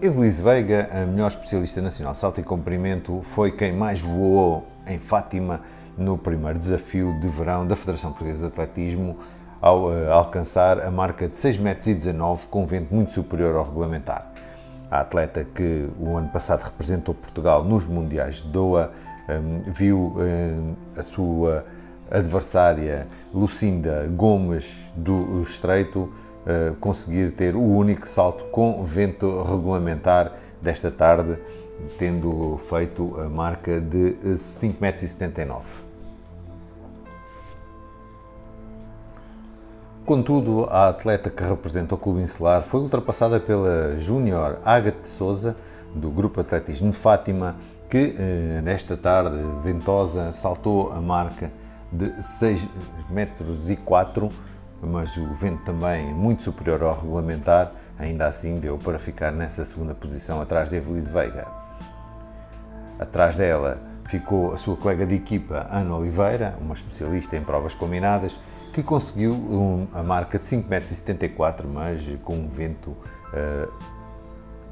Evelise Veiga, a melhor especialista nacional salto e comprimento, foi quem mais voou em Fátima no primeiro desafio de verão da Federação Portuguesa de Atletismo, ao uh, alcançar a marca de 6,19 metros com vento muito superior ao regulamentar. A atleta que o ano passado representou Portugal nos Mundiais de Doha um, viu um, a sua adversária Lucinda Gomes do Estreito uh, conseguir ter o único salto com vento regulamentar desta tarde, tendo feito a marca de 5,79 m. Contudo, a atleta que representa o Clube Insular foi ultrapassada pela Júnior Ágate Souza, do Grupo Atletismo de Fátima, que eh, nesta tarde ventosa saltou a marca de 6 metros 4, mas o vento também muito superior ao regulamentar, ainda assim deu para ficar nessa segunda posição atrás de Evelise Veiga. Atrás dela ficou a sua colega de equipa Ana Oliveira, uma especialista em provas combinadas, que conseguiu um, a marca de 5,74 m, mas com um vento uh,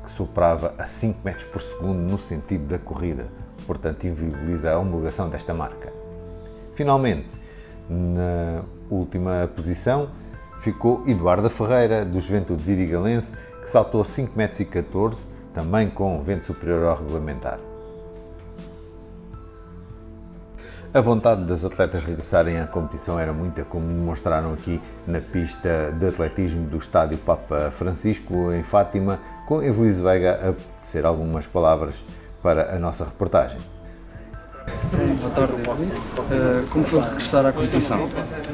que soprava a 5 metros por segundo no sentido da corrida, portanto inviabiliza a homologação desta marca. Finalmente, na última posição, ficou Eduardo Ferreira, do Juventude Vidigalense, que saltou 5,14 metros, também com vento superior ao regulamentar. A vontade das atletas regressarem à competição era muita, como demonstraram aqui na pista de atletismo do Estádio Papa Francisco, em Fátima, com Evelise Veiga a dizer algumas palavras para a nossa reportagem. Boa tarde. Uh, como foi regressar à competição?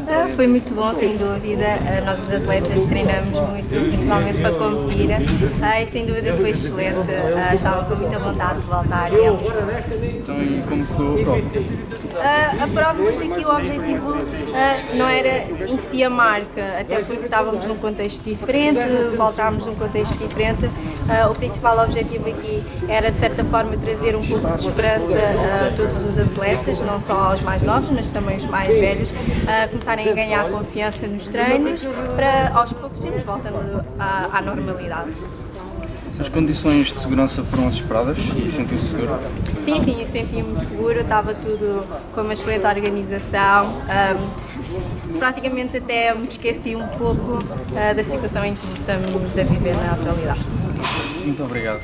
Ah, foi muito bom, sem dúvida. Uh, nós, os atletas, treinamos muito, principalmente para competir. Uh, e sem dúvida foi excelente. Uh, estavam com muita vontade de voltar. Então, e como correu a prova? Uh, a prova hoje aqui o objetivo não era em si a marca, até porque estávamos num contexto diferente, voltámos num contexto diferente. O principal objetivo aqui era de certa forma trazer um pouco de esperança a todos os atletas, não só aos mais novos, mas também os mais velhos, começarem a ganhar confiança nos treinos para aos poucos irmos voltando à, à normalidade. As condições de segurança foram as esperadas e sentiu-se seguro? Sim, sim, senti-me seguro, estava tudo com uma excelente organização. Um, praticamente até me esqueci um pouco uh, da situação em que estamos a viver na atualidade. Muito obrigado.